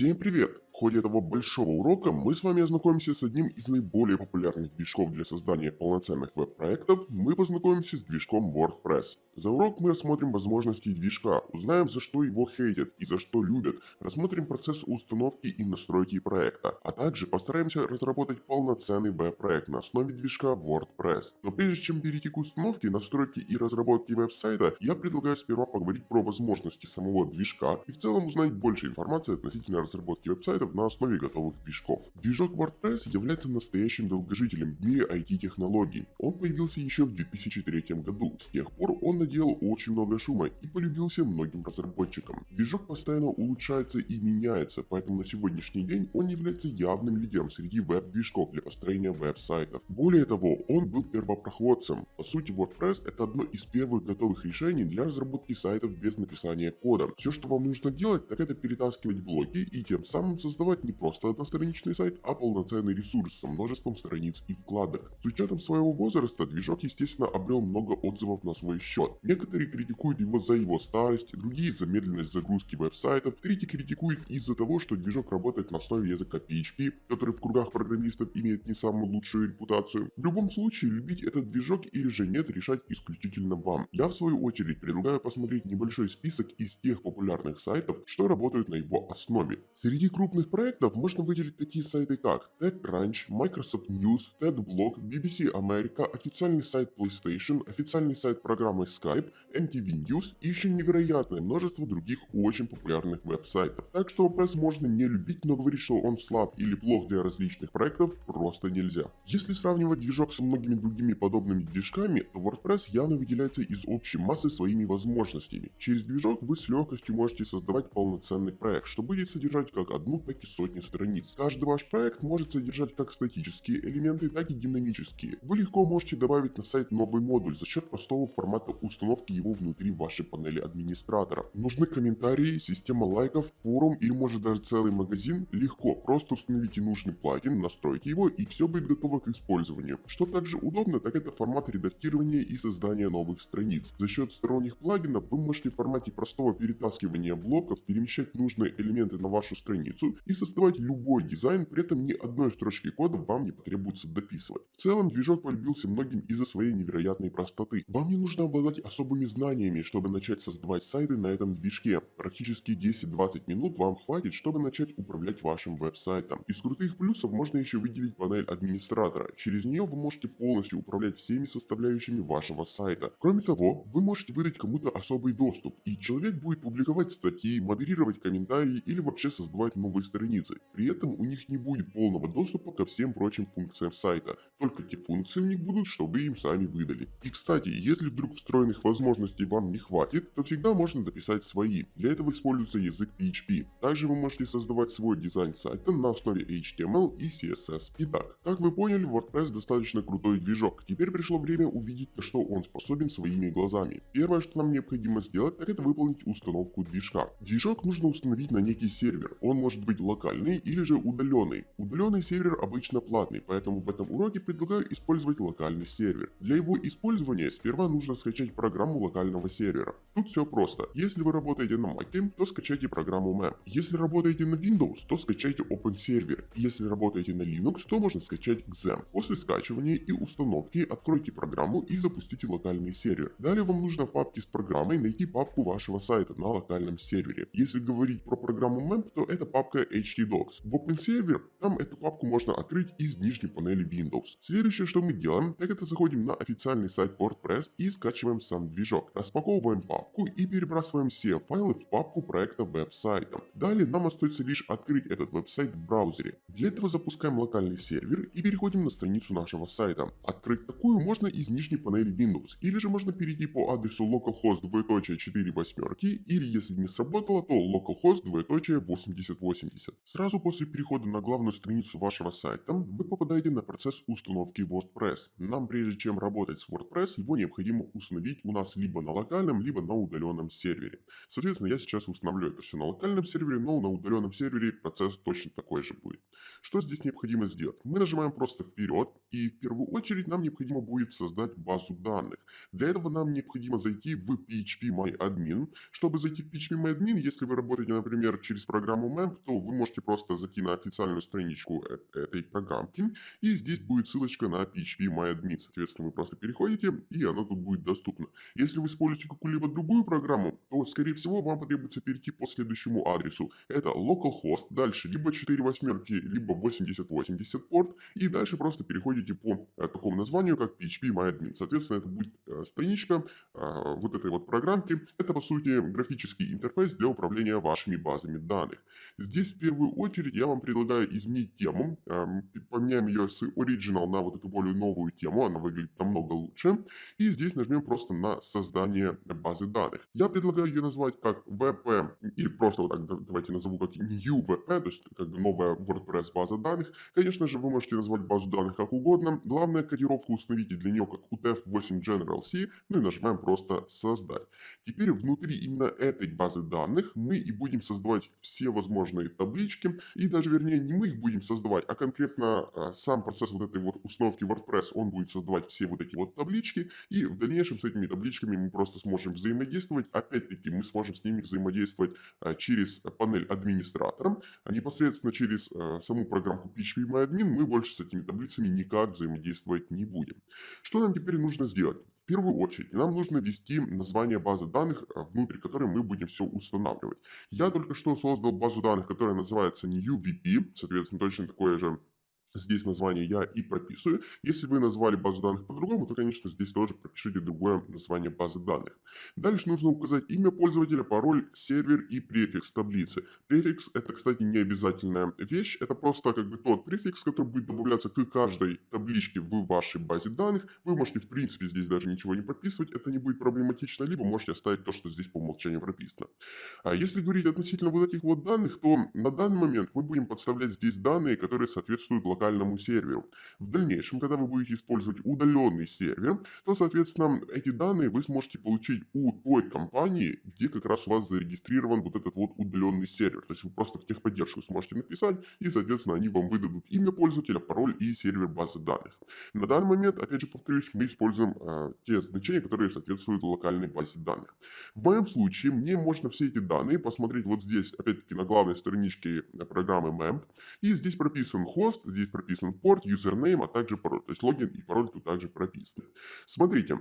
Всем привет! Ходе этого большого урока мы с вами ознакомимся с одним из наиболее популярных движков для создания полноценных веб-проектов. Мы познакомимся с движком WordPress. За урок мы рассмотрим возможности движка, узнаем за что его хейтят и за что любят, рассмотрим процесс установки и настройки проекта, а также постараемся разработать полноценный веб-проект на основе движка WordPress. Но прежде чем перейти к установке, настройке и разработке веб-сайта, я предлагаю сперва поговорить про возможности самого движка и в целом узнать больше информации относительно разработки веб-сайтов на основе готовых движков. Движок WordPress является настоящим долгожителем в мире IT-технологий. Он появился еще в 2003 году. С тех пор он наделал очень много шума и полюбился многим разработчикам. Движок постоянно улучшается и меняется, поэтому на сегодняшний день он является явным лидером среди веб-движков для построения веб-сайтов. Более того, он был первопроходцем. По сути, WordPress это одно из первых готовых решений для разработки сайтов без написания кода. Все, что вам нужно делать, так это перетаскивать блоки и тем самым создавать не просто одностраничный сайт, а полноценный ресурс со множеством страниц и вкладок. С учетом своего возраста, движок естественно обрел много отзывов на свой счет. Некоторые критикуют его за его старость, другие за медленность загрузки веб-сайтов, третьи критикуют из-за того, что движок работает на основе языка PHP, который в кругах программистов имеет не самую лучшую репутацию. В любом случае, любить этот движок или же нет, решать исключительно вам. Я в свою очередь предлагаю посмотреть небольшой список из тех популярных сайтов, что работают на его основе. Среди крупных проектов можно выделить такие сайты как TechCrunch, Microsoft News, TEDBlog, BBC America, официальный сайт PlayStation, официальный сайт программы Skype, MTV News и еще невероятное множество других очень популярных веб-сайтов. Так что WordPress можно не любить, но говорить, что он слаб или плох для различных проектов просто нельзя. Если сравнивать движок со многими другими подобными движками, то WordPress явно выделяется из общей массы своими возможностями. Через движок вы с легкостью можете создавать полноценный проект, что будет содержать как одну, так и сотни страниц. Каждый ваш проект может содержать как статические элементы, так и динамические. Вы легко можете добавить на сайт новый модуль за счет простого формата установки его внутри вашей панели администратора. Нужны комментарии, система лайков, форум или может даже целый магазин? Легко, просто установите нужный плагин, настройте его и все будет готово к использованию. Что также удобно, так это формат редактирования и создания новых страниц. За счет сторонних плагинов вы можете в формате простого перетаскивания блоков перемещать нужные элементы на вашу страницу и создавать любой дизайн, при этом ни одной строчки кода вам не потребуется дописывать. В целом движок полюбился многим из-за своей невероятной простоты. Вам не нужно обладать особыми знаниями, чтобы начать создавать сайты на этом движке. Практически 10-20 минут вам хватит, чтобы начать управлять вашим веб-сайтом. Из крутых плюсов можно еще выделить панель администратора. Через нее вы можете полностью управлять всеми составляющими вашего сайта. Кроме того, вы можете выдать кому-то особый доступ, и человек будет публиковать статьи, модерировать комментарии или вообще создавать новые страницы. При этом у них не будет полного доступа ко всем прочим функциям сайта, только те функции у них будут, что вы им сами выдали. И кстати, если вдруг встроенных возможностей вам не хватит, то всегда можно дописать свои. Для этого используется язык PHP. Также вы можете создавать свой дизайн сайта на основе HTML и CSS. Итак, как вы поняли, WordPress достаточно крутой движок. Теперь пришло время увидеть, на что он способен своими глазами. Первое, что нам необходимо сделать, так это выполнить установку движка. Движок нужно установить на некий сервер. Он может быть локальный или же удаленный. Удаленный сервер обычно платный, поэтому в этом уроке предлагаю использовать локальный сервер. Для его использования сперва нужно скачать программу локального сервера. Тут все просто. Если вы работаете на Mac, то скачайте программу MAP. Если работаете на Windows, то скачайте OpenServer. Если работаете на Linux, то можно скачать XAMPP. После скачивания и установки откройте программу и запустите локальный сервер. Далее вам нужно в папке с программой найти папку вашего сайта на локальном сервере. Если говорить про программу MAMP, то это папка htdocs. В OpenServer там эту папку можно открыть из нижней панели Windows. Следующее, что мы делаем, так это заходим на официальный сайт WordPress и скачиваем сам движок. Распаковываем папку и перебрасываем все файлы в папку проекта веб-сайта. Далее нам остается лишь открыть этот веб-сайт в браузере. Для этого запускаем локальный сервер и переходим на страницу нашего сайта. Открыть такую можно из нижней панели Windows, или же можно перейти по адресу localhost 2.4 восьмерки, или если не сработало, то localhost 2.8080. Сразу после перехода на главную страницу вашего сайта, вы попадаете на процесс установки WordPress. Нам прежде чем работать с WordPress, его необходимо установить у нас либо на локальном, либо на удаленном сервере. Соответственно, я сейчас установлю это все на локальном сервере, но на удаленном сервере процесс точно такой же будет. Что здесь необходимо сделать? Мы нажимаем просто вперед, и в первую очередь нам необходимо будет создать базу данных. Для этого нам необходимо зайти в PHP Чтобы зайти в PHP если вы работаете, например, через программу MEMP, то вы можете просто зайти на официальную страничку э, этой программки, и здесь будет ссылочка на PHP Соответственно, вы просто переходите, и оно тут будет доступно. Если вы используете какую-либо другую программу, то, скорее всего, вам потребуется перейти по следующему адресу. Это localhost, дальше либо 4 восьмерки, либо 8080 порт, и дальше просто переходите по э, такому названию, как PHP MyAdmin. Соответственно, это будет э, страничка вот этой вот программки. Это, по сути, графический интерфейс для управления вашими базами данных. Здесь, первую очередь, я вам предлагаю изменить тему. Э, поменяем ее с Original на вот эту более новую тему. Она выглядит намного лучше. И здесь нажмем просто на создание базы данных. Я предлагаю ее назвать как VP, или просто вот так давайте назову как New VP, то есть как новая WordPress база данных. Конечно же, вы можете назвать базу данных как угодно. Главное, кодировку установите для нее как UTF-8 General C, ну и нажимаем просто создать. Теперь внутри именно этой базы данных мы и будем создавать все возможные таблички, и даже вернее не мы их будем создавать, а конкретно а, сам процесс вот этой вот установки WordPress, он будет создавать все вот эти вот таблички, и в дальнейшем с этими табличками мы просто сможем взаимодействовать. Опять-таки мы сможем с ними взаимодействовать а, через панель администратора, непосредственно через а, саму программку PHP мы больше с этими таблицами никак взаимодействовать не будем. Что нам теперь нужно сделать? Первую очередь нам нужно ввести название базы данных, внутрь которой мы будем все устанавливать. Я только что создал базу данных, которая называется NewVP, соответственно точно такое же Здесь название я и прописываю. Если вы назвали базу данных по-другому, то, конечно, здесь тоже пропишите другое название базы данных. Дальше нужно указать имя пользователя, пароль, сервер и префикс таблицы. Префикс это, кстати, не обязательная вещь. Это просто как бы тот префикс, который будет добавляться к каждой табличке в вашей базе данных. Вы можете, в принципе, здесь даже ничего не прописывать. Это не будет проблематично. Либо можете оставить то, что здесь по умолчанию прописано. А если говорить относительно вот этих вот данных, то на данный момент мы будем подставлять здесь данные, которые соответствуют локальному серверу. В дальнейшем, когда вы будете использовать удаленный сервер, то, соответственно, эти данные вы сможете получить у той компании, где как раз у вас зарегистрирован вот этот вот удаленный сервер. То есть вы просто в техподдержку сможете написать, и, соответственно, они вам выдадут имя пользователя, пароль и сервер базы данных. На данный момент, опять же повторюсь, мы используем э, те значения, которые соответствуют локальной базе данных. В моем случае мне можно все эти данные посмотреть вот здесь, опять-таки, на главной страничке программы MEMP. И здесь прописан хост, здесь прописан порт, username, а также пароль. То есть логин и пароль тут также прописаны. Смотрите,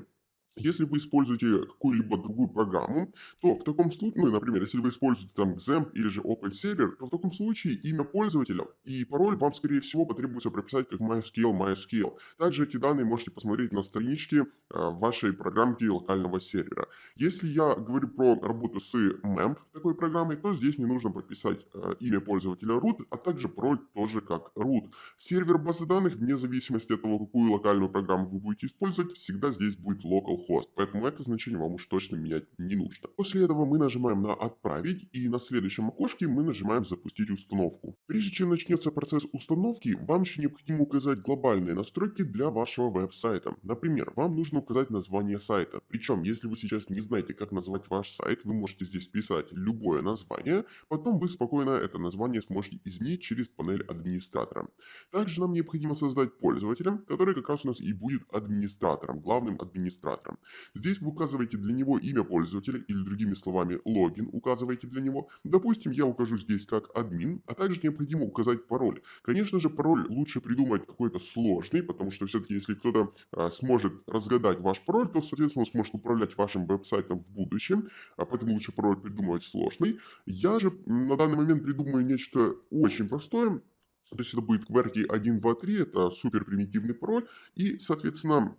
если вы используете какую-либо другую программу, то в таком случае, ну, например, если вы используете там XAMPP или же OpenServer, то в таком случае имя пользователя и пароль вам, скорее всего, потребуется прописать как MySQL, MySQL. Также эти данные можете посмотреть на страничке э, вашей программки локального сервера. Если я говорю про работу с MEMP такой программой, то здесь мне нужно прописать э, имя пользователя root, а также пароль тоже как root. Сервер базы данных, вне зависимости от того, какую локальную программу вы будете использовать, всегда здесь будет localhost поэтому это значение вам уж точно менять не нужно. После этого мы нажимаем на «Отправить» и на следующем окошке мы нажимаем «Запустить установку». Прежде чем начнется процесс установки, вам еще необходимо указать глобальные настройки для вашего веб-сайта. Например, вам нужно указать название сайта. Причем, если вы сейчас не знаете, как назвать ваш сайт, вы можете здесь писать любое название, потом вы спокойно это название сможете изменить через панель администратора. Также нам необходимо создать пользователя, который как раз у нас и будет администратором, главным администратором. Здесь вы указываете для него имя пользователя или другими словами логин указываете для него. Допустим, я укажу здесь как админ, а также необходимо указать пароль. Конечно же, пароль лучше придумать какой-то сложный, потому что все-таки если кто-то а, сможет разгадать ваш пароль, то, соответственно, он сможет управлять вашим веб-сайтом в будущем, а поэтому лучше пароль придумывать сложный. Я же на данный момент придумаю нечто очень простое, то есть это будет QWERTY 1, 2, 3, это супер примитивный пароль. И, соответственно,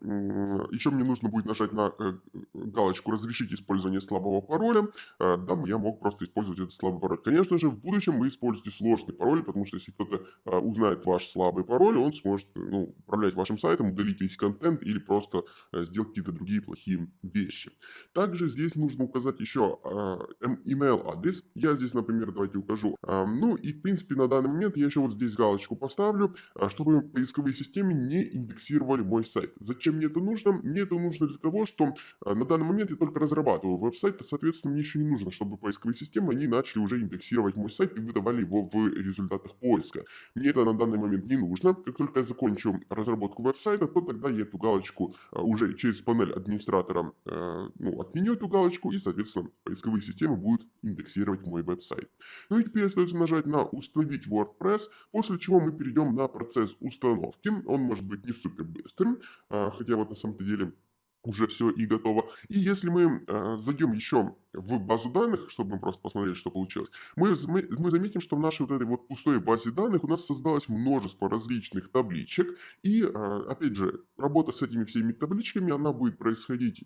еще мне нужно будет нажать на э, галочку «Разрешить использование слабого пароля». Э, да, я мог просто использовать этот слабый пароль. Конечно же, в будущем вы используете сложный пароль, потому что если кто-то э, узнает ваш слабый пароль, он сможет ну, управлять вашим сайтом, удалить весь контент или просто сделать какие-то другие плохие вещи. Также здесь нужно указать еще email адрес. Я здесь, например, давайте укажу. Ну и, в принципе, на данный момент я еще вот здесь галочку поставлю, а, чтобы поисковые системы не индексировали мой сайт. Зачем мне это нужно? Мне это нужно для того, что а, на данный момент я только разрабатываю веб-сайт, соответственно, мне еще не нужно, чтобы поисковые системы, они начали уже индексировать мой сайт и выдавали его в результатах поиска. Мне это на данный момент не нужно. Как только я закончу разработку веб-сайта, то тогда я эту галочку а, уже через панель администратора ну, отменю эту галочку и, соответственно, поисковые системы будут индексировать мой веб-сайт. Ну и теперь остается нажать на «Установить WordPress», после чего мы перейдем на процесс установки. Он может быть не супер быстрым, а, хотя вот на самом-то деле уже все и готово. И если мы э, зайдем еще в базу данных, чтобы мы просто посмотреть, что получилось, мы, мы, заметим, что в нашей вот этой вот пустой базе данных у нас создалось множество различных табличек. И, э, опять же, работа с этими всеми табличками, она будет происходить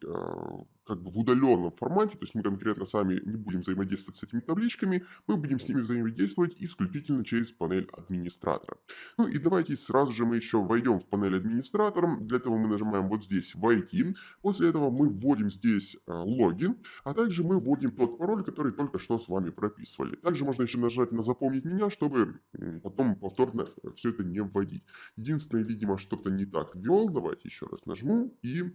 как бы в удаленном формате, то есть мы конкретно сами не будем взаимодействовать с этими табличками, мы будем с ними взаимодействовать исключительно через панель администратора. Ну и давайте сразу же мы еще войдем в панель администратора. Для этого мы нажимаем вот здесь «Войти». После этого мы вводим здесь э, логин, а также мы вводим тот пароль, который только что с вами прописывали. Также можно еще нажать на «Запомнить меня», чтобы потом повторно все это не вводить. Единственное, видимо, что-то не так ввел. Давайте еще раз нажму и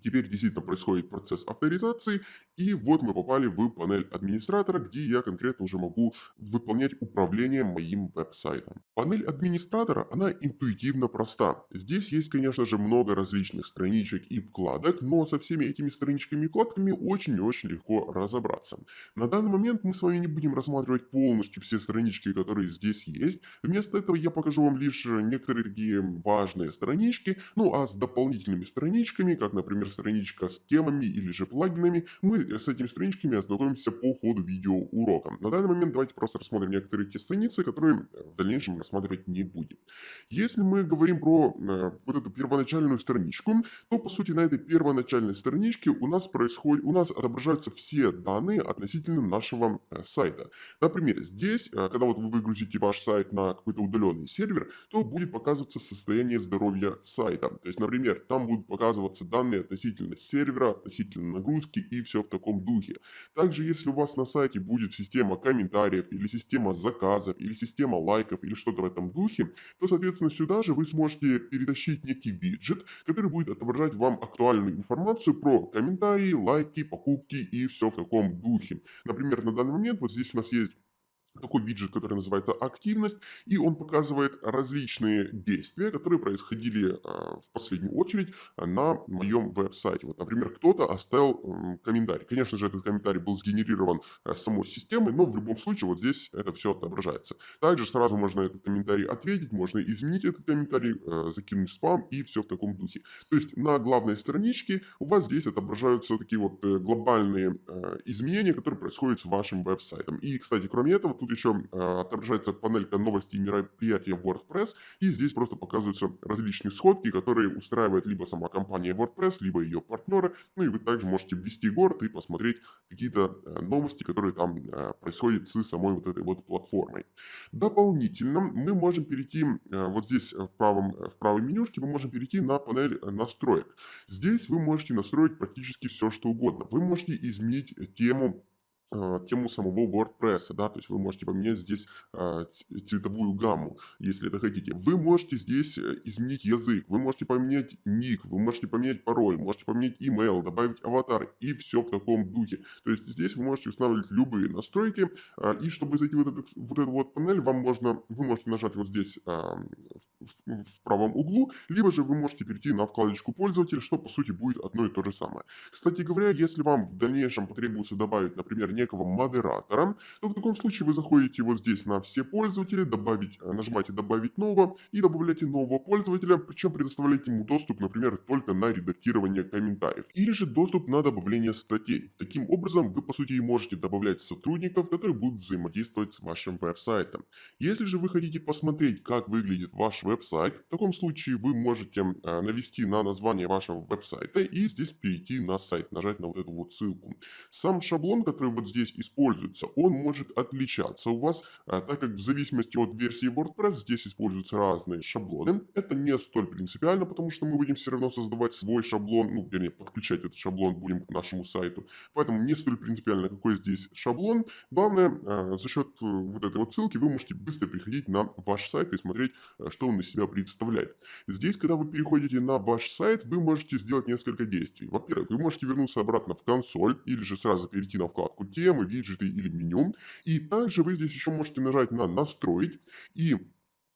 Теперь действительно происходит процесс авторизации, и вот мы попали в панель администратора, где я конкретно уже могу выполнять управление моим веб-сайтом. Панель администратора, она интуитивно проста. Здесь есть, конечно же, много различных страничек и вкладок, но со всеми этими страничками и вкладками очень-очень легко разобраться. На данный момент мы с вами не будем рассматривать полностью все странички, которые здесь есть. Вместо этого я покажу вам лишь некоторые такие важные странички, ну а с дополнительными страничками, как, например, страничка с темами или же плагинами, мы с этими страничками ознакомимся по ходу видеоурока. На данный момент давайте просто рассмотрим некоторые те страницы, которые в дальнейшем рассматривать не будем. Если мы говорим про э, вот эту первоначальную страничку, то по сути на этой первоначальной страничке у нас происходит, у нас отображаются все данные относительно нашего э, сайта. Например, здесь, э, когда вот вы выгрузите ваш сайт на какой-то удаленный сервер, то будет показываться состояние здоровья сайта. То есть, например, там будут показываться данные относительно сервера, относительно нагрузки и все в таком духе. Также, если у вас на сайте будет система комментариев, или система заказов, или система лайков, или что-то в этом духе, то, соответственно, сюда же вы сможете перетащить некий виджет, который будет отображать вам актуальную информацию про комментарии, лайки, покупки и все в таком духе. Например, на данный момент вот здесь у нас есть такой виджет, который называется «Активность», и он показывает различные действия, которые происходили а, в последнюю очередь на моем веб-сайте. Вот, например, кто-то оставил комментарий. Конечно же, этот комментарий был сгенерирован а, самой системой, но в любом случае вот здесь это все отображается. Также сразу можно этот комментарий ответить, можно изменить этот комментарий, а, закинуть спам и все в таком духе. То есть на главной страничке у вас здесь отображаются такие вот э, глобальные изменения, которые происходят с вашим веб-сайтом. И, кстати, кроме этого, тут еще э, отображается панелька новости и мероприятия WordPress, и здесь просто показываются различные сходки, которые устраивает либо сама компания WordPress, либо ее партнеры, ну и вы также можете ввести город и посмотреть какие-то э, новости, которые там э, происходят с самой вот этой вот платформой. Дополнительно мы можем перейти вот здесь в правом, в правой менюшке, мы можем перейти на панель настроек. Здесь вы можете настроить практически все, что угодно. Вы можете изменить тему а, тему самого WordPress, да, то есть вы можете поменять здесь а, цветовую гамму, если это хотите. Вы можете здесь э, изменить язык, вы можете поменять ник, вы можете поменять пароль, можете поменять email, добавить аватар и все в таком духе. То есть здесь вы можете устанавливать любые настройки, а, и чтобы зайти в эту, вот эту вот панель, вам можно, вы можете нажать вот здесь в, в правом углу, либо же вы можете перейти на вкладочку пользователя, что по сути будет одно и то же самое. Кстати говоря, если вам в дальнейшем потребуется добавить, например, некого модератора, то в таком случае вы заходите вот здесь на все пользователи, добавить, э, нажимаете добавить нового и добавляете нового пользователя, причем предоставляете ему доступ, например, только на редактирование комментариев или же доступ на добавление статей. Таким образом, вы по сути можете добавлять сотрудников, которые будут взаимодействовать с вашим веб-сайтом. Если же вы хотите посмотреть, как выглядит ваш веб-сайт, в таком случае вы можете э, навести на название вашего веб-сайта и здесь перейти на сайт, нажать на вот эту вот ссылку. Сам шаблон, который в вот здесь используется, он может отличаться у вас, а, так как в зависимости от версии WordPress здесь используются разные шаблоны. Это не столь принципиально, потому что мы будем все равно создавать свой шаблон, ну, вернее, подключать этот шаблон будем к нашему сайту. Поэтому не столь принципиально, какой здесь шаблон. Главное, а, за счет э, вот этой вот ссылки вы можете быстро приходить на ваш сайт и смотреть, э, что он из себя представляет. Здесь, когда вы переходите на ваш сайт, вы можете сделать несколько действий. Во-первых, вы можете вернуться обратно в консоль или же сразу перейти на вкладку темы, виджеты или меню. И также вы здесь еще можете нажать на настроить и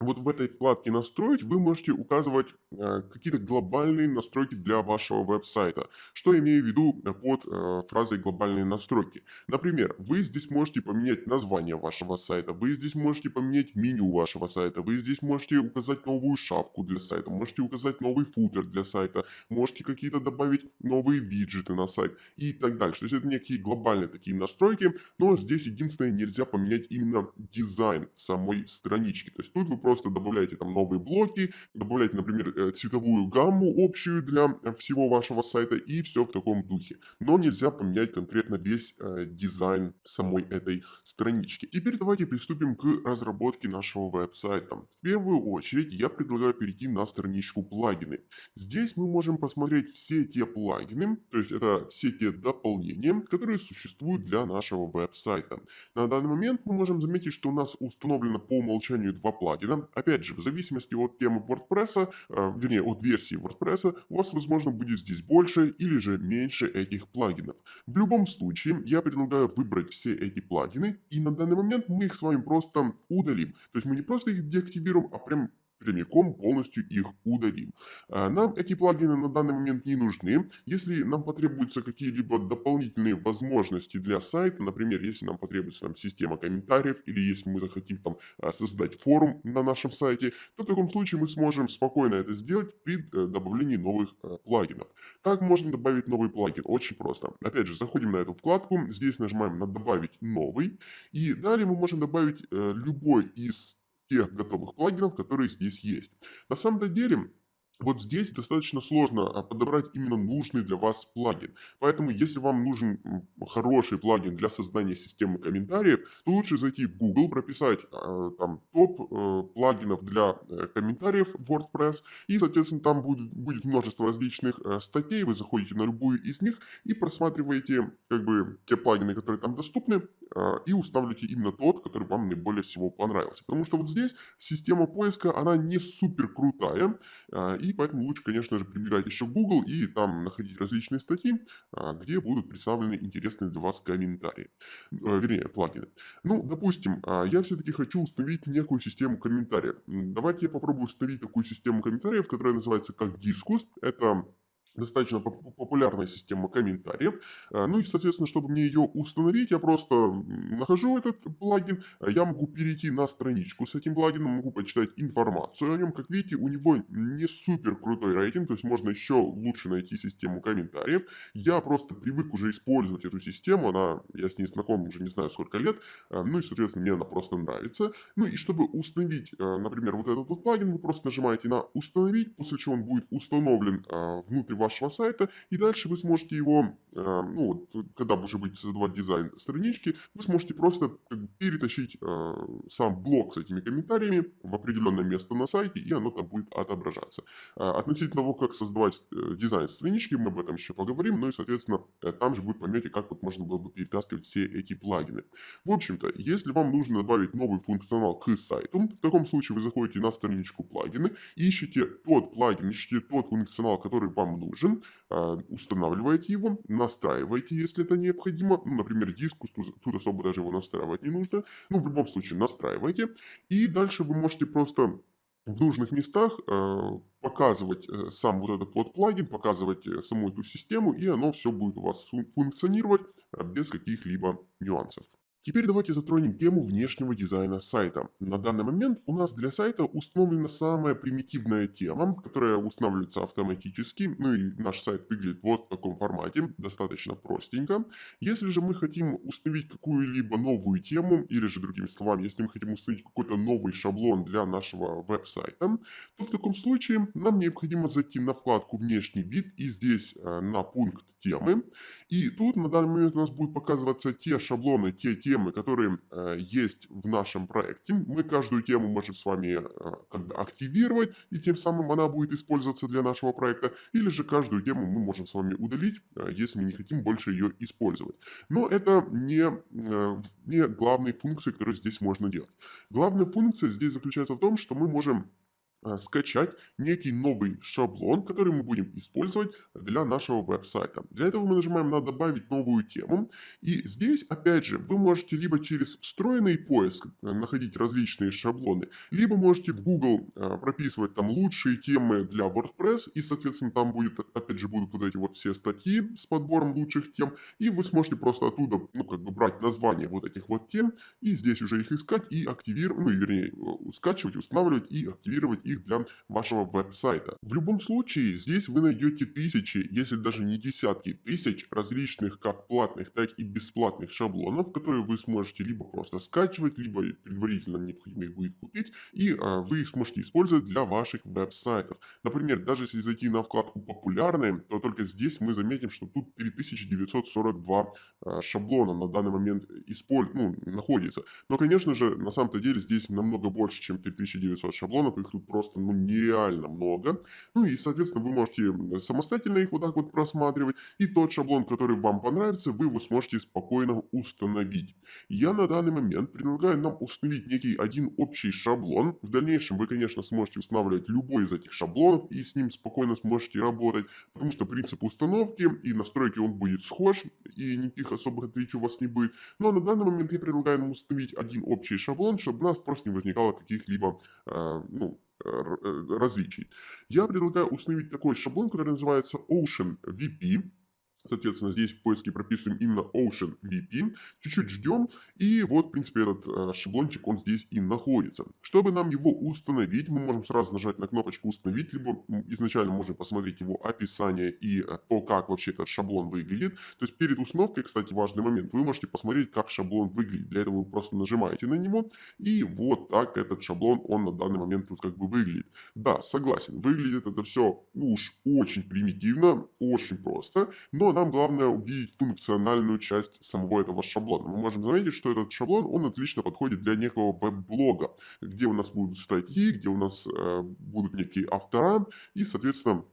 вот в этой вкладке «Настроить» вы можете указывать э, какие-то глобальные настройки для вашего веб-сайта. Что имею в виду э, под э, фразой «глобальные настройки»? Например, вы здесь можете поменять название вашего сайта, вы здесь можете поменять меню вашего сайта, вы здесь можете указать новую шапку для сайта, можете указать новый футер для сайта, можете какие-то добавить новые виджеты на сайт и так дальше. То есть это некие глобальные такие настройки, но здесь единственное нельзя поменять именно дизайн самой странички. То есть тут вы просто добавляете там новые блоки, добавляете, например, э, цветовую гамму общую для э, всего вашего сайта и все в таком духе. Но нельзя поменять конкретно весь э, дизайн самой этой странички. Теперь давайте приступим к разработке нашего веб-сайта. В первую очередь я предлагаю перейти на страничку плагины. Здесь мы можем посмотреть все те плагины, то есть это все те дополнения, которые существуют для нашего веб-сайта. На данный момент мы можем заметить, что у нас установлено по умолчанию два плагина опять же, в зависимости от темы WordPress, э, вернее, от версии WordPress, у вас, возможно, будет здесь больше или же меньше этих плагинов. В любом случае, я предлагаю выбрать все эти плагины, и на данный момент мы их с вами просто удалим. То есть мы не просто их деактивируем, а прям прямиком полностью их удалим. А, нам эти плагины на данный момент не нужны. Если нам потребуются какие-либо дополнительные возможности для сайта, например, если нам потребуется там, система комментариев, или если мы захотим там, а, создать форум на нашем сайте, то в таком случае мы сможем спокойно это сделать при э, добавлении новых э, плагинов. Как можно добавить новый плагин? Очень просто. Опять же, заходим на эту вкладку, здесь нажимаем на «Добавить новый», и далее мы можем добавить э, любой из тех готовых плагинов, которые здесь есть. На самом деле, вот здесь достаточно сложно а, подобрать именно нужный для вас плагин. Поэтому, если вам нужен хороший плагин для создания системы комментариев, то лучше зайти в Google, прописать э, там топ э, плагинов для э, комментариев WordPress. И, соответственно, там будет, будет множество различных э, статей. Вы заходите на любую из них и просматриваете как бы те плагины, которые там доступны, и устанавливаете именно тот, который вам наиболее всего понравился. Потому что вот здесь система поиска, она не супер крутая. Э, и поэтому лучше, конечно же, прибегать еще в Google и там находить различные статьи, а, где будут представлены интересные для вас комментарии, вернее, плагины. Ну, допустим, а, я все-таки хочу установить некую систему комментариев. Давайте я попробую установить такую систему комментариев, которая называется как Discus. Это достаточно популярная система комментариев. А, ну и, соответственно, чтобы мне ее установить, я просто нахожу этот плагин, я могу перейти на страничку с этим плагином, могу почитать информацию о нем. Как видите, у него не супер крутой рейтинг, то есть можно еще лучше найти систему комментариев. Я просто привык уже использовать эту систему, она, я с ней знаком уже не знаю сколько лет, а, ну и, соответственно, мне она просто нравится. Ну и чтобы установить, например, вот этот вот плагин, вы просто нажимаете на «Установить», после чего он будет установлен внутрь вашего сайта, и дальше вы сможете его, э, ну, когда вы уже будете создавать дизайн странички, вы сможете просто перетащить э, сам блок с этими комментариями в определенное место на сайте, и оно там будет отображаться. Э, относительно того, как создавать э, дизайн странички, мы об этом еще поговорим, ну и, соответственно, э, там же будет пометить, как вот можно было бы перетаскивать все эти плагины. В общем-то, если вам нужно добавить новый функционал к сайту, в таком случае вы заходите на страничку плагины, ищете тот плагин, ищете тот функционал, который вам нужен, а, устанавливаете его, настраиваете, если это необходимо. Ну, например, диск, тут особо даже его настраивать не нужно. Ну, в любом случае, настраивайте. И дальше вы можете просто в нужных местах э, показывать э, сам вот этот вот плагин, показывать э, саму эту систему, и оно все будет у вас функционировать без каких-либо нюансов. Теперь давайте затронем тему внешнего дизайна сайта. На данный момент у нас для сайта установлена самая примитивная тема, которая устанавливается автоматически. Ну и наш сайт выглядит вот в таком формате, достаточно простенько. Если же мы хотим установить какую-либо новую тему, или же другими словами, если мы хотим установить какой-то новый шаблон для нашего веб-сайта, то в таком случае нам необходимо зайти на вкладку «Внешний вид» и здесь э, на пункт «Темы». И тут на данный момент у нас будут показываться те шаблоны, те темы, которые э, есть в нашем проекте. Мы каждую тему можем с вами э, активировать, и тем самым она будет использоваться для нашего проекта. Или же каждую тему мы можем с вами удалить, э, если мы не хотим больше ее использовать. Но это не, не главные функции, которые здесь можно делать. Главная функция здесь заключается в том, что мы можем скачать некий новый шаблон, который мы будем использовать для нашего веб-сайта. Для этого мы нажимаем на «Добавить новую тему». И здесь, опять же, вы можете либо через встроенный поиск э, находить различные шаблоны, либо можете в Google э, прописывать там лучшие темы для WordPress, и, соответственно, там будет, опять же, будут вот эти вот все статьи с подбором лучших тем, и вы сможете просто оттуда, ну, как бы брать название вот этих вот тем, и здесь уже их искать и активировать, ну, вернее, э, скачивать, устанавливать и активировать их их для вашего веб-сайта. В любом случае, здесь вы найдете тысячи, если даже не десятки тысяч различных как платных, так и бесплатных шаблонов, которые вы сможете либо просто скачивать, либо предварительно необходимо их будет купить, и а, вы их сможете использовать для ваших веб-сайтов. Например, даже если зайти на вкладку «Популярные», то только здесь мы заметим, что тут 3942 а, шаблона на данный момент исполь... ну, находится. Но, конечно же, на самом-то деле здесь намного больше, чем 3900 шаблонов, их тут просто просто ну, нереально много. Ну и, соответственно, вы можете самостоятельно их вот так вот просматривать. И тот шаблон, который вам понравится, вы его сможете спокойно установить. Я на данный момент предлагаю нам установить некий один общий шаблон. В дальнейшем вы, конечно, сможете устанавливать любой из этих шаблонов и с ним спокойно сможете работать. Потому что принцип установки и настройки он будет схож, и никаких особых отличий у вас не будет. Но на данный момент я предлагаю нам установить один общий шаблон, чтобы у нас просто не возникало каких-либо э, ну, различий. Я предлагаю установить такой шаблон, который называется Ocean VP. Соответственно, здесь в поиске прописываем именно Ocean VP. Чуть-чуть ждем. И вот, в принципе, этот э, шаблончик, он здесь и находится. Чтобы нам его установить, мы можем сразу нажать на кнопочку «Установить», либо изначально можем посмотреть его описание и э, то, как вообще этот шаблон выглядит. То есть перед установкой, кстати, важный момент, вы можете посмотреть, как шаблон выглядит. Для этого вы просто нажимаете на него, и вот так этот шаблон, он на данный момент тут как бы выглядит. Да, согласен, выглядит это все уж очень примитивно, очень просто, но нам главное увидеть функциональную часть самого этого шаблона. Мы можем заметить, что этот шаблон, он отлично подходит для некого веб-блога, где у нас будут статьи, где у нас э, будут некие автора, и, соответственно,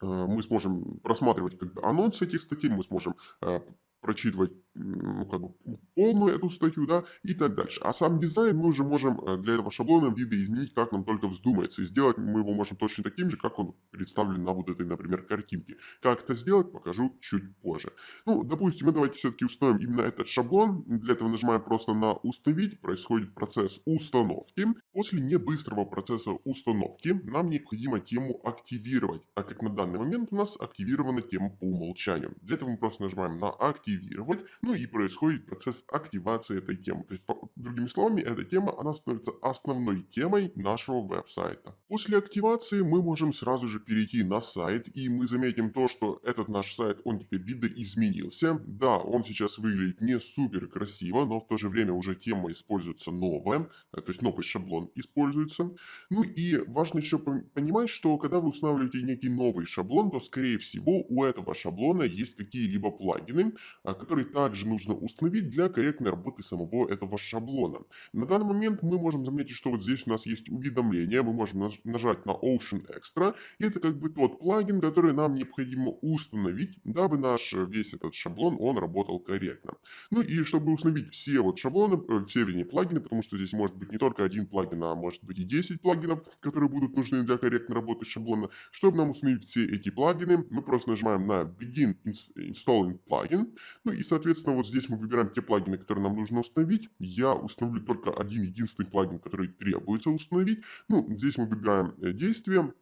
э, мы сможем просматривать как бы, анонсы этих статей, мы сможем э, прочитывать ну, как бы полную эту статью, да, и так дальше. А сам дизайн мы уже можем э, для этого шаблона видоизменить, как нам только вздумается. И сделать мы его можем точно таким же, как он представлен на вот этой, например, картинке. Как это сделать, покажу чуть позже. Ну, допустим, мы давайте все-таки установим именно этот шаблон. Для этого нажимаем просто на «Установить». Происходит процесс установки. После небыстрого процесса установки нам необходимо тему активировать, так как на данный момент у нас активирована тема по умолчанию. Для этого мы просто нажимаем на «Активировать». Ну и происходит процесс активации этой темы. То есть, по, другими словами, эта тема, она становится основной темой нашего веб-сайта. После активации мы можем сразу же перейти на сайт, и мы заметим то, что этот наш сайт, он теперь видоизменился. Да, он сейчас выглядит не супер красиво, но в то же время уже тема используется новая, э, то есть новый шаблон используется. Ну и важно еще понимать, что когда вы устанавливаете некий новый шаблон, то скорее всего у этого шаблона есть какие-либо плагины, а, которые также также нужно установить для корректной работы самого этого шаблона. На данный момент мы можем заметить, что вот здесь у нас есть уведомление, мы можем нажать на Ocean Extra, и это как бы тот плагин, который нам необходимо установить, дабы наш э, весь этот шаблон, он работал корректно. Ну и чтобы установить все вот шаблоны, э, все, вернее, плагины, потому что здесь может быть не только один плагин, а может быть и 10 плагинов, которые будут нужны для корректной работы шаблона. Чтобы нам установить все эти плагины, мы просто нажимаем на Begin Installing Plugin, ну и, соответственно, Соответственно, вот здесь мы выбираем те плагины, которые нам нужно установить. Я установлю только один единственный плагин, который требуется установить. Ну, здесь мы выбираем э, действие.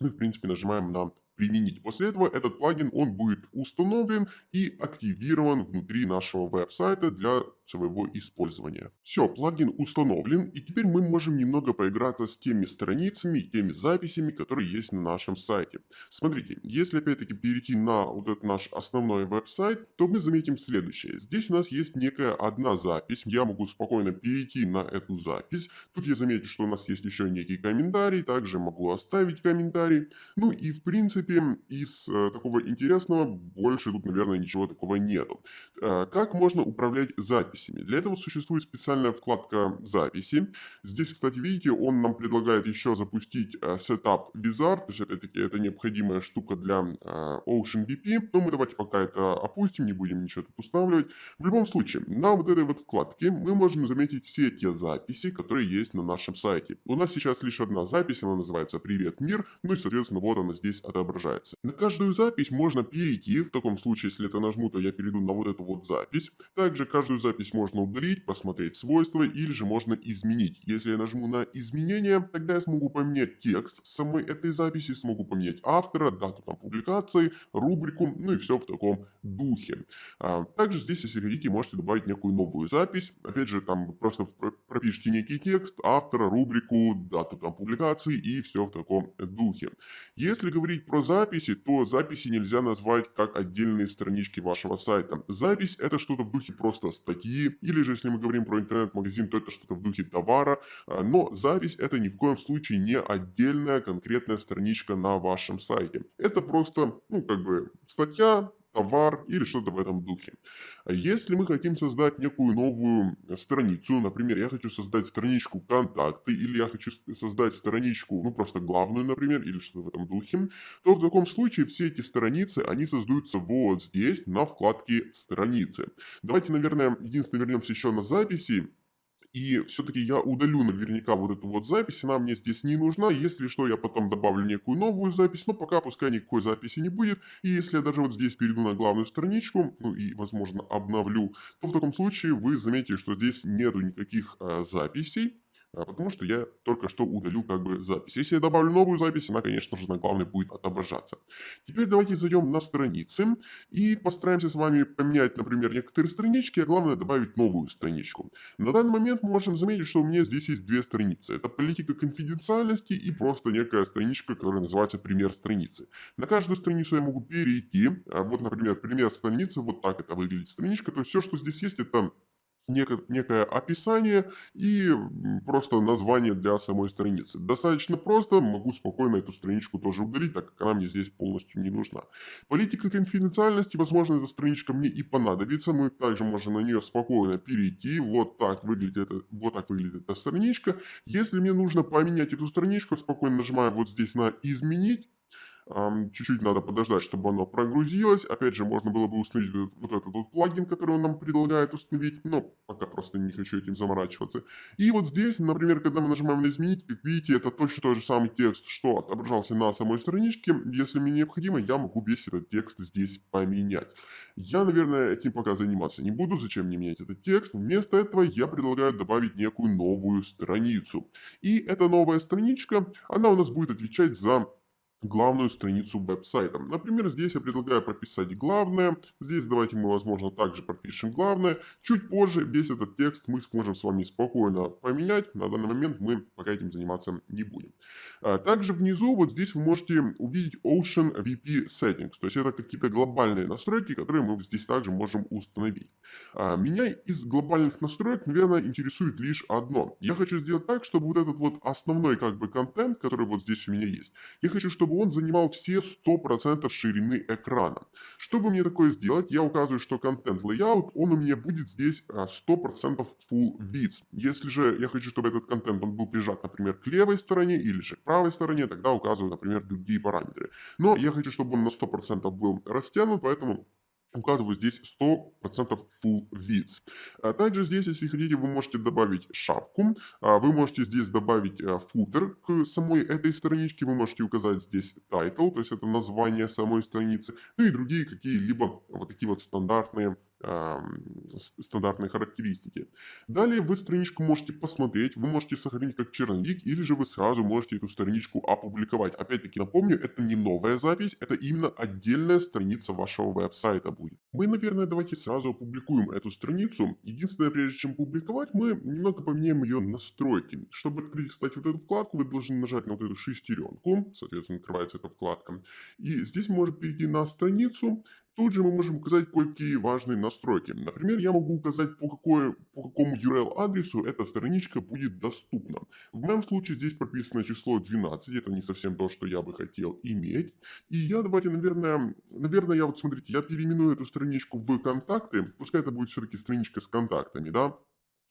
Ну, в принципе, нажимаем на применить. После этого этот плагин, он будет установлен и активирован внутри нашего веб-сайта для своего использования. Все, плагин установлен, и теперь мы можем немного поиграться с теми страницами, теми записями, которые есть на нашем сайте. Смотрите, если опять-таки перейти на вот этот наш основной веб-сайт, то мы заметим следующее. Здесь у нас есть некая одна запись, я могу спокойно перейти на эту запись. Тут я заметил, что у нас есть еще некий комментарий, также могу оставить комментарий. Ну и в принципе из э, такого интересного больше тут, наверное, ничего такого нету. Э, как можно управлять записями? Для этого существует специальная вкладка записи. Здесь, кстати, видите, он нам предлагает еще запустить э, Setup Wizard, то есть опять-таки это необходимая штука для э, OceanVP. Но мы давайте пока это опустим, не будем ничего тут устанавливать. В любом случае, на вот этой вот вкладке мы можем заметить все те записи, которые есть на нашем сайте. У нас сейчас лишь одна запись, она называется «Привет, мир», ну и, соответственно, вот она здесь отображается. На каждую запись можно перейти, в таком случае, если это нажму, то я перейду на вот эту вот запись. Также каждую запись можно удалить, посмотреть свойства или же можно изменить. Если я нажму на изменение, тогда я смогу поменять текст самой этой записи, смогу поменять автора, дату там публикации, рубрику, ну и все в таком духе. А, также здесь, если хотите, можете добавить некую новую запись. Опять же, там просто пропишите некий текст, автора, рубрику, дату там публикации и все в таком духе. Если говорить про записи, то записи нельзя назвать как отдельные странички вашего сайта. Запись это что-то в духе просто статьи, или же если мы говорим про интернет-магазин, то это что-то в духе товара, а, но запись это ни в коем случае не отдельная конкретная страничка на вашем сайте. Это просто, ну, как бы статья, товар или что-то в этом духе. А если мы хотим создать некую новую страницу, например, я хочу создать страничку контакты, или я хочу создать страничку, ну просто главную, например, или что-то в этом духе, то в таком случае все эти страницы, они создаются вот здесь, на вкладке страницы. Давайте, наверное, единственное вернемся еще на записи, и все-таки я удалю наверняка вот эту вот запись, она мне здесь не нужна. Если что, я потом добавлю некую новую запись, но пока пускай никакой записи не будет. И если я даже вот здесь перейду на главную страничку, ну и, возможно, обновлю, то в таком случае вы заметите, что здесь нету никаких э, записей. А, потому что я только что удалю как бы запись. Если я добавлю новую запись, она, конечно же, на главной будет отображаться. Теперь давайте зайдем на страницы и постараемся с вами поменять, например, некоторые странички, а главное добавить новую страничку. На данный момент мы можем заметить, что у меня здесь есть две страницы. Это политика конфиденциальности и просто некая страничка, которая называется пример страницы. На каждую страницу я могу перейти. А вот, например, пример страницы, вот так это выглядит страничка. То есть все, что здесь есть, это некое, описание и просто название для самой страницы. Достаточно просто, могу спокойно эту страничку тоже удалить, так как она мне здесь полностью не нужна. Политика конфиденциальности, возможно, эта страничка мне и понадобится, мы также можем на нее спокойно перейти, вот так выглядит, это, вот так выглядит эта страничка. Если мне нужно поменять эту страничку, спокойно нажимаю вот здесь на «Изменить», чуть-чуть надо подождать, чтобы оно прогрузилось. Опять же, можно было бы установить вот этот вот плагин, который он нам предлагает установить, но пока просто не хочу этим заморачиваться. И вот здесь, например, когда мы нажимаем на изменить, как видите, это точно тот же самый текст, что отображался на самой страничке. Если мне необходимо, я могу весь этот текст здесь поменять. Я, наверное, этим пока заниматься не буду, зачем мне менять этот текст. Вместо этого я предлагаю добавить некую новую страницу. И эта новая страничка, она у нас будет отвечать за главную страницу веб-сайта. Например, здесь я предлагаю прописать главное. Здесь давайте мы, возможно, также пропишем главное. Чуть позже весь этот текст мы сможем с вами спокойно поменять. На данный момент мы пока этим заниматься не будем. А, также внизу вот здесь вы можете увидеть Ocean VP Settings. То есть это какие-то глобальные настройки, которые мы здесь также можем установить. А, меня из глобальных настроек, наверное, интересует лишь одно. Я хочу сделать так, чтобы вот этот вот основной как бы контент, который вот здесь у меня есть, я хочу, чтобы он занимал все 100% ширины экрана. Чтобы мне такое сделать, я указываю, что контент layout, он у меня будет здесь 100% а, full width. Если же я хочу, чтобы этот контент он был прижат, например, к левой стороне или же к правой стороне, тогда указываю, например, другие параметры. Но я хочу, чтобы он на 100% был растянут, поэтому указываю здесь 100% full width. А также здесь, если хотите, вы можете добавить шапку, а вы можете здесь добавить э, футер к самой этой страничке, вы можете указать здесь title, то есть это название самой страницы, ну и другие какие-либо вот такие вот стандартные стандартные характеристики. Далее вы страничку можете посмотреть, вы можете сохранить как черновик, или же вы сразу можете эту страничку опубликовать. Опять-таки напомню, это не новая запись, это именно отдельная страница вашего веб-сайта будет. Мы, наверное, давайте сразу опубликуем эту страницу. Единственное, прежде чем публиковать, мы немного поменяем ее настройки. Чтобы открыть, кстати, вот эту вкладку, вы должны нажать на вот эту шестеренку, соответственно, открывается эта вкладка. И здесь можем перейти на страницу, Тут же мы можем указать кое-какие важные настройки. Например, я могу указать, по, какой, по какому URL-адресу эта страничка будет доступна. В моем случае здесь прописано число 12, это не совсем то, что я бы хотел иметь. И я давайте, наверное, наверное, я вот смотрите, я переименую эту страничку в контакты, пускай это будет все-таки страничка с контактами, да.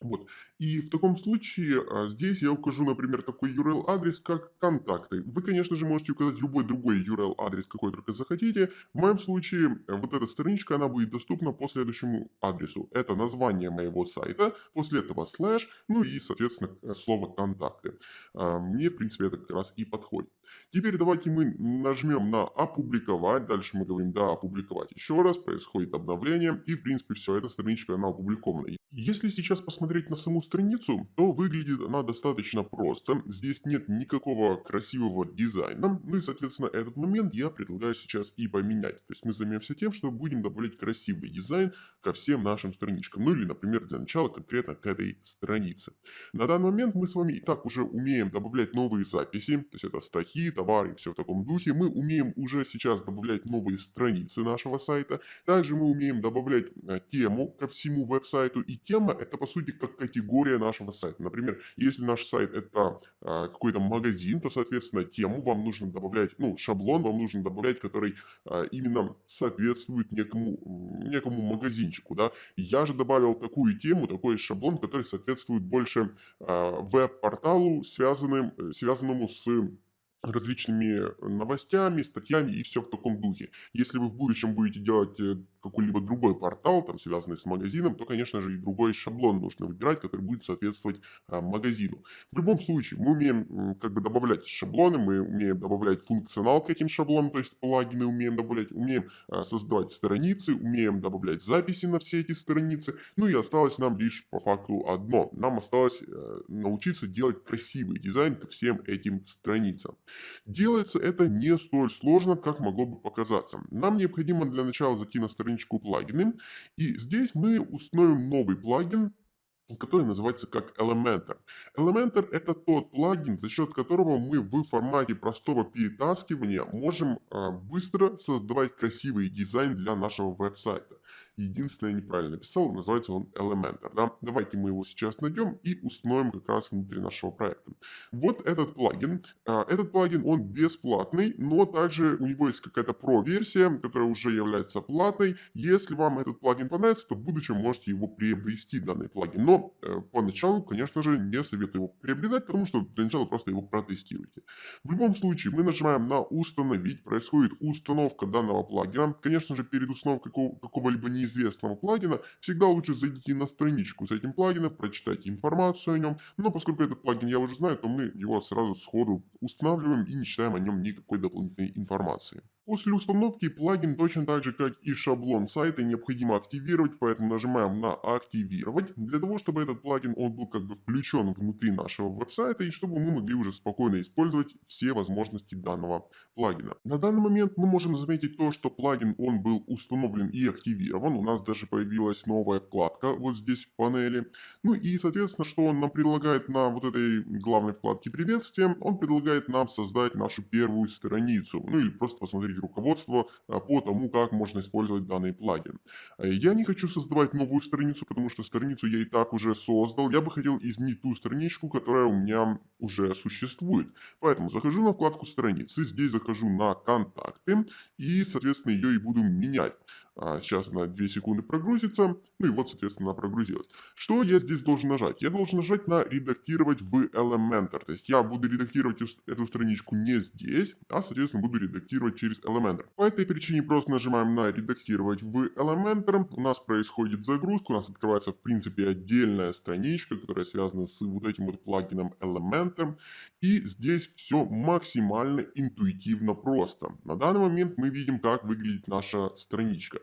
Вот. И в таком случае а, здесь я укажу, например, такой URL-адрес, как контакты. Вы, конечно же, можете указать любой другой URL-адрес, какой только захотите. В моем случае э, вот эта страничка, она будет доступна по следующему адресу. Это название моего сайта, после этого слэш, ну и, соответственно, э, слово контакты. А, Мне, в принципе, это как раз и подходит. Теперь давайте мы нажмем на опубликовать. Дальше мы говорим да, опубликовать еще раз. Происходит обновление. И, в принципе, все, эта страничка, она опубликована. Если сейчас посмотреть на саму страницу, то выглядит она достаточно просто. Здесь нет никакого красивого дизайна. Ну и, соответственно, этот момент я предлагаю сейчас и поменять. То есть мы займемся тем, что будем добавлять красивый дизайн ко всем нашим страничкам. Ну или, например, для начала конкретно к этой странице. На данный момент мы с вами и так уже умеем добавлять новые записи. То есть это статьи, товары и все в таком духе. Мы умеем уже сейчас добавлять новые страницы нашего сайта. Также мы умеем добавлять э, тему ко всему веб-сайту и тема это по сути как категория нашего сайта. Например, если наш сайт это а, какой-то магазин, то, соответственно, тему вам нужно добавлять, ну, шаблон вам нужно добавлять, который а, именно соответствует некому, некому магазинчику, да. Я же добавил такую тему, такой шаблон, который соответствует больше веб-порталу, связанным, э, связанному с различными новостями, статьями и все в таком духе. Если вы в будущем будете делать э, какой-либо другой портал, там, связанный с магазином, то, конечно же, и другой шаблон нужно выбирать, который будет соответствовать а, магазину. В любом случае, мы умеем как бы добавлять шаблоны, мы умеем добавлять функционал к этим шаблонам, то есть плагины умеем добавлять, умеем а, создавать страницы, умеем добавлять записи на все эти страницы. Ну и осталось нам лишь по факту одно. Нам осталось а, научиться делать красивый дизайн ко всем этим страницам. Делается это не столь сложно, как могло бы показаться. Нам необходимо для начала зайти на страничку плагины. И здесь мы установим новый плагин, который называется как Elementor. Elementor это тот плагин, за счет которого мы в формате простого перетаскивания можем а, быстро создавать красивый дизайн для нашего веб-сайта. Единственное, неправильно написал, называется он Elementor. Да? Давайте мы его сейчас найдем и установим как раз внутри нашего проекта. Вот этот плагин. А, этот плагин, он бесплатный, но также у него есть какая-то Pro-версия, которая уже является платной. Если вам этот плагин понравится, то в будущем можете его приобрести, данный плагин. Но э, поначалу, конечно же, не советую его приобретать, потому что для начала просто его протестируйте. В любом случае, мы нажимаем на «Установить», происходит установка данного плагина. Конечно же, перед установкой какого-либо не неизвестного плагина, всегда лучше зайти на страничку с этим плагином, прочитать информацию о нем. Но поскольку этот плагин я уже знаю, то мы его сразу сходу устанавливаем и не читаем о нем никакой дополнительной информации. После установки плагин точно так же, как и шаблон сайта, необходимо активировать, поэтому нажимаем на «Активировать», для того, чтобы этот плагин он был как бы включен внутри нашего веб-сайта и чтобы мы могли уже спокойно использовать все возможности данного плагина. На данный момент мы можем заметить то, что плагин он был установлен и активирован, у нас даже появилась новая вкладка вот здесь в панели. Ну и соответственно, что он нам предлагает на вот этой главной вкладке приветствия, он предлагает нам создать нашу первую страницу, ну или просто посмотреть посмотреть руководство а, по тому, как можно использовать данный плагин. Э, я не хочу создавать новую страницу, потому что страницу я и так уже создал. Я бы хотел изменить ту страничку, которая у меня уже существует. Поэтому захожу на вкладку страницы, здесь захожу на контакты и, соответственно, ее и буду менять. А, сейчас она 2 секунды прогрузится. Ну и вот, соответственно, она прогрузилась. Что я здесь должен нажать? Я должен нажать на «Редактировать в Elementor». То есть я буду редактировать эту страничку не здесь, а, соответственно, буду редактировать через Elementor. По этой причине просто нажимаем на «Редактировать в Elementor». У нас происходит загрузка, у нас открывается, в принципе, отдельная страничка, которая связана с вот этим вот плагином Elementor. И здесь все максимально интуитивно просто. На данный момент мы видим, как выглядит наша страничка.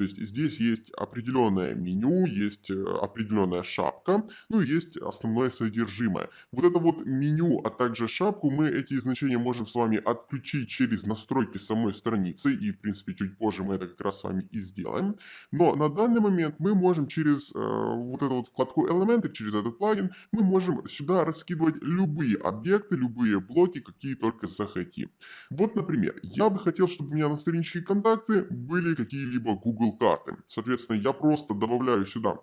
То есть здесь есть определенное меню, есть э, определенная шапка, ну и есть основное содержимое. Вот это вот меню, а также шапку, мы эти значения можем с вами отключить через настройки самой страницы, и в принципе чуть позже мы это как раз с вами и сделаем. Но на данный момент мы можем через э, вот эту вот вкладку элементы, через этот плагин, мы можем сюда раскидывать любые объекты, любые блоки, какие только захотим. Вот, например, я бы хотел, чтобы у меня на страничке контакты были какие-либо Google карты. Соответственно, я просто добавляю сюда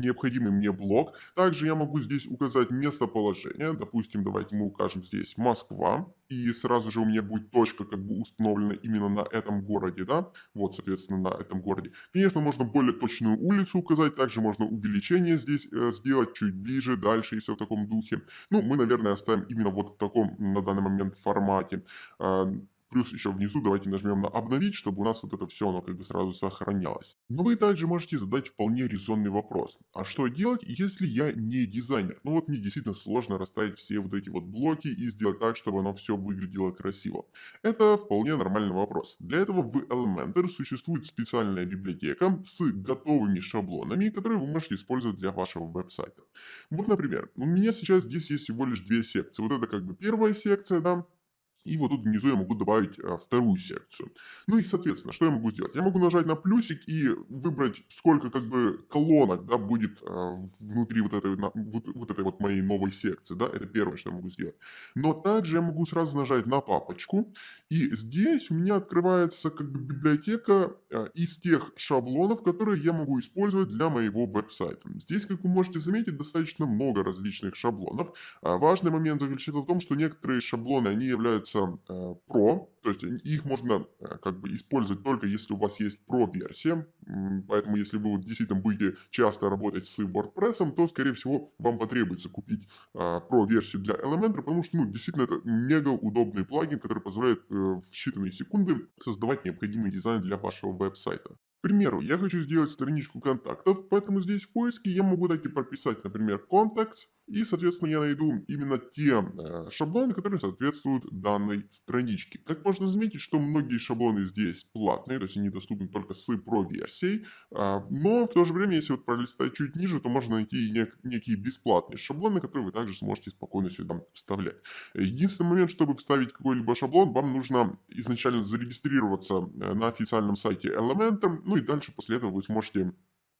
необходимый мне блок. Также я могу здесь указать местоположение. Допустим, давайте мы укажем здесь Москва. И сразу же у меня будет точка как бы установлена именно на этом городе, да. Вот, соответственно, на этом городе. Конечно, можно более точную улицу указать. Также можно увеличение здесь э, сделать чуть ближе, дальше и все в таком духе. Ну, мы, наверное, оставим именно вот в таком на данный момент формате. Э, Плюс еще внизу давайте нажмем на обновить, чтобы у нас вот это все оно как бы сразу сохранялось. Но вы также можете задать вполне резонный вопрос. А что делать, если я не дизайнер? Ну вот мне действительно сложно расставить все вот эти вот блоки и сделать так, чтобы оно все выглядело красиво. Это вполне нормальный вопрос. Для этого в Elementor существует специальная библиотека с готовыми шаблонами, которые вы можете использовать для вашего веб-сайта. Вот, например, у меня сейчас здесь есть всего лишь две секции. Вот это как бы первая секция, да, и вот тут внизу я могу добавить а, вторую секцию. Ну и, соответственно, что я могу сделать? Я могу нажать на плюсик и выбрать, сколько как бы колонок, да, будет а, внутри вот этой, вот, вот этой вот моей новой секции, да, это первое, что я могу сделать. Но также я могу сразу нажать на папочку, и здесь у меня открывается как бы библиотека а, из тех шаблонов, которые я могу использовать для моего веб-сайта. Здесь, как вы можете заметить, достаточно много различных шаблонов. Важный момент заключается в том, что некоторые шаблоны, они являются называется э, Pro, то есть их можно э, как бы использовать только если у вас есть Pro-версия, поэтому если вы действительно будете часто работать с WordPress, то, скорее всего, вам потребуется купить э, Pro-версию для Elementor, потому что, ну, действительно, это мега удобный плагин, который позволяет в считанные секунды создавать необходимый дизайн для вашего веб-сайта. К примеру, я хочу сделать страничку контактов, поэтому здесь в поиске я могу так и прописать, например, contacts, и, соответственно, я найду именно те э, шаблоны, которые соответствуют данной страничке. Как можно заметить, что многие шаблоны здесь платные, то есть они доступны только с Pro-версией, э, но в то же время, если вот пролистать чуть ниже, то можно найти нек некие бесплатные шаблоны, которые вы также сможете спокойно сюда вставлять. Единственный момент, чтобы вставить какой-либо шаблон, вам нужно изначально зарегистрироваться э, на официальном сайте Elementor, ну и дальше после этого вы сможете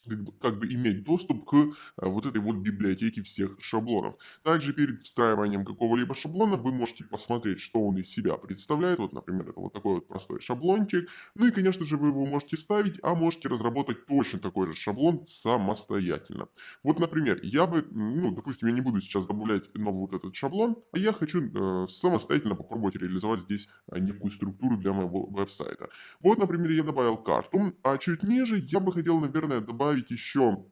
как бы, как бы иметь доступ к а, вот этой вот библиотеке всех шаблонов. Также перед встраиванием какого-либо шаблона вы можете посмотреть, что он из себя представляет. Вот, например, это вот такой вот простой шаблончик. Ну и, конечно же, вы его можете ставить, а можете разработать точно такой же шаблон самостоятельно. Вот, например, я бы, ну, допустим, я не буду сейчас добавлять новый вот этот шаблон, а я хочу э, самостоятельно попробовать реализовать здесь э, некую структуру для моего веб-сайта. Вот, например, я добавил карту, а чуть ниже я бы хотел, наверное, добавить добавить еще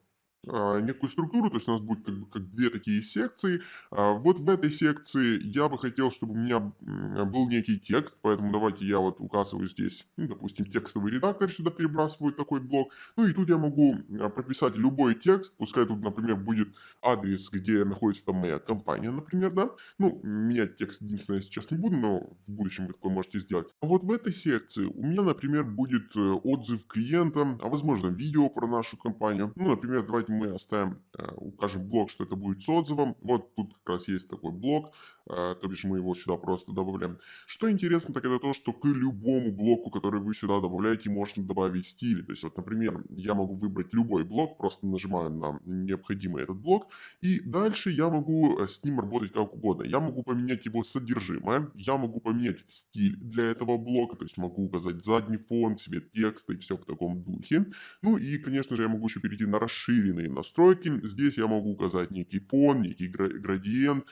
некую структуру, то есть у нас будет как, бы, как две такие секции. А, вот в этой секции я бы хотел, чтобы у меня был некий текст, поэтому давайте я вот указываю здесь, ну, допустим, текстовый редактор сюда перебрасываю такой блок. Ну и тут я могу а, прописать любой текст, пускай тут, например, будет адрес, где находится там моя компания, например, да. Ну, менять текст единственное сейчас не буду, но в будущем вы такое можете сделать. А вот в этой секции у меня, например, будет э, отзыв клиента, а возможно видео про нашу компанию. Ну, например, давайте мы оставим, э, укажем блок, что это будет с отзывом. Вот тут как раз есть такой блок, то бишь мы его сюда просто добавляем. Что интересно, так это то, что к любому блоку, который вы сюда добавляете, можно добавить стиль. То есть вот, например, я могу выбрать любой блок, просто нажимаю на необходимый этот блок, и дальше я могу э, с ним работать как угодно. Я могу поменять его содержимое, я могу поменять стиль для этого блока, то есть могу указать задний фон, цвет текста и все в таком духе. Ну и, конечно же, я могу еще перейти на расширенные настройки. Здесь я могу указать некий фон, некий градиент,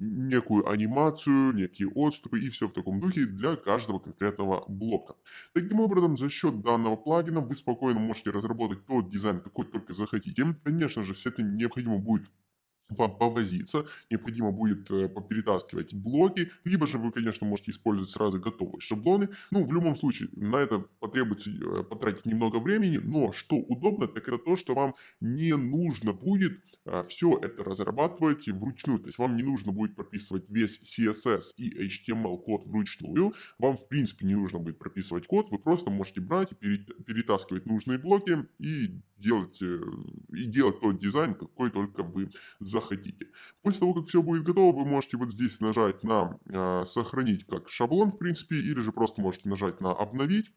некую анимацию, некие отступы и все в таком духе для каждого конкретного блока. Таким образом, за счет данного плагина вы спокойно можете разработать тот дизайн, какой только захотите. Конечно же, с этим необходимо будет вам повозиться, необходимо будет э, поперетаскивать блоки, либо же вы, конечно, можете использовать сразу готовые шаблоны. Ну, в любом случае, на это потребуется э, потратить немного времени, но что удобно, так это то, что вам не нужно будет а, все это разрабатывать вручную. То есть вам не нужно будет прописывать весь CSS и HTML код вручную. Вам, в принципе, не нужно будет прописывать код. Вы просто можете брать и перетаскивать нужные блоки и делать, э, и делать тот дизайн, какой только вы захотите. После того, как все будет готово, вы можете вот здесь нажать на э, «Сохранить как шаблон», в принципе, или же просто можете нажать на «Обновить».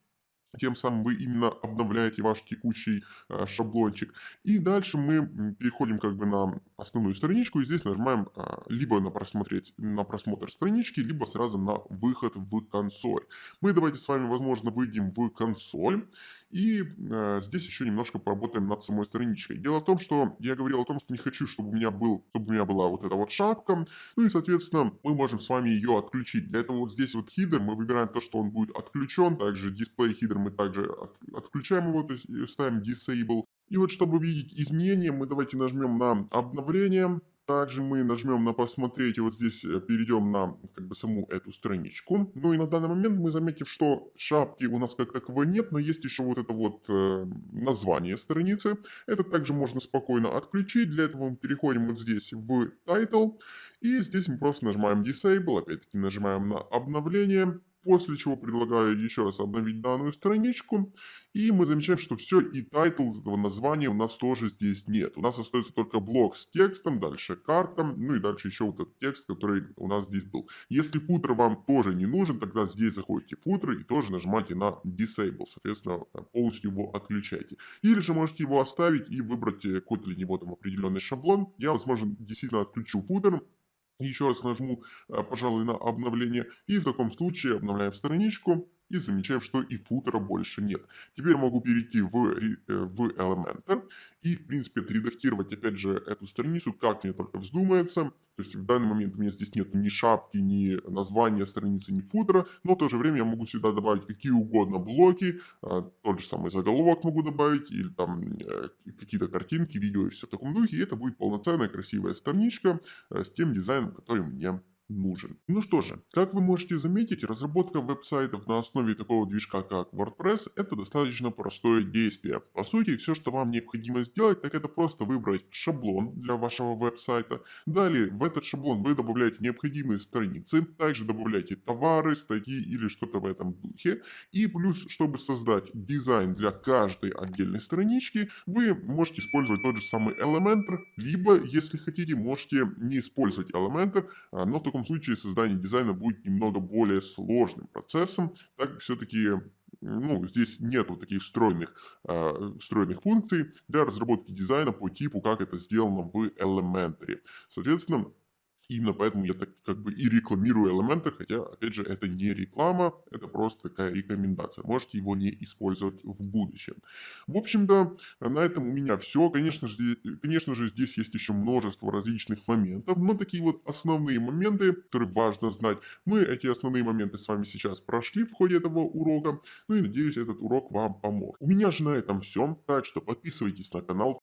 Тем самым вы именно обновляете ваш текущий э, шаблончик. И дальше мы переходим как бы на основную страничку. И здесь нажимаем э, либо на, просмотреть, на просмотр странички, либо сразу на выход в консоль. Мы давайте с вами, возможно, выйдем в консоль. И э, здесь еще немножко поработаем над самой страничкой. Дело в том, что я говорил о том, что не хочу, чтобы у меня, был, чтобы у меня была вот эта вот шапка. Ну и, соответственно, мы можем с вами ее отключить. Для этого вот здесь вот хидер мы выбираем то, что он будет отключен. Также дисплей хидер мы также от, отключаем его, то есть э, ставим disable. И вот чтобы видеть изменения, мы давайте нажмем на обновление. Также мы нажмем на «Посмотреть», и вот здесь э, перейдем на как бы саму эту страничку. Ну и на данный момент мы заметим, что шапки у нас как таковой нет, но есть еще вот это вот э, название страницы. Это также можно спокойно отключить. Для этого мы переходим вот здесь в Title, и здесь мы просто нажимаем Disable, опять-таки нажимаем на обновление после чего предлагаю еще раз обновить данную страничку, и мы замечаем, что все, и title этого названия у нас тоже здесь нет. У нас остается только блок с текстом, дальше карта, ну и дальше еще вот этот текст, который у нас здесь был. Если footer вам тоже не нужен, тогда здесь заходите в footer и тоже нажимаете на Disable, соответственно, полностью его отключайте. Или же можете его оставить и выбрать э, какой-то для него там определенный шаблон. Я, возможно, действительно отключу футер, еще раз нажму, э, пожалуй, на обновление. И в таком случае обновляем страничку и замечаем, что и футера больше нет. Теперь могу перейти в, э, в Elementor и, в принципе, отредактировать, опять же, эту страницу, как мне только вздумается. То есть в данный момент у меня здесь нет ни шапки, ни названия страницы, ни футера, но в то же время я могу сюда добавить какие угодно блоки, а, тот же самый заголовок могу добавить, или там э, какие-то картинки, видео и все в таком духе, и это будет полноценная красивая страничка э, с тем дизайном, который мне нужен. Ну что же, как вы можете заметить, разработка веб-сайтов на основе такого движка, как WordPress, это достаточно простое действие. По сути, все, что вам необходимо сделать, так это просто выбрать шаблон для вашего веб-сайта. Далее, в этот шаблон вы добавляете необходимые страницы, также добавляете товары, статьи или что-то в этом духе. И плюс, чтобы создать дизайн для каждой отдельной странички, вы можете использовать тот же самый Elementor, либо, если хотите, можете не использовать Elementor, а, но в таком таком случае создание дизайна будет немного более сложным процессом, так как все-таки ну, здесь нету таких встроенных, э, встроенных функций для разработки дизайна по типу, как это сделано в Elementary. Соответственно, Именно поэтому я так как бы и рекламирую элементы, хотя, опять же, это не реклама, это просто такая рекомендация. Можете его не использовать в будущем. В общем-то, на этом у меня все. Конечно же, конечно же, здесь есть еще множество различных моментов, но такие вот основные моменты, которые важно знать, мы эти основные моменты с вами сейчас прошли в ходе этого урока, ну и надеюсь, этот урок вам помог. У меня же на этом все, так что подписывайтесь на канал,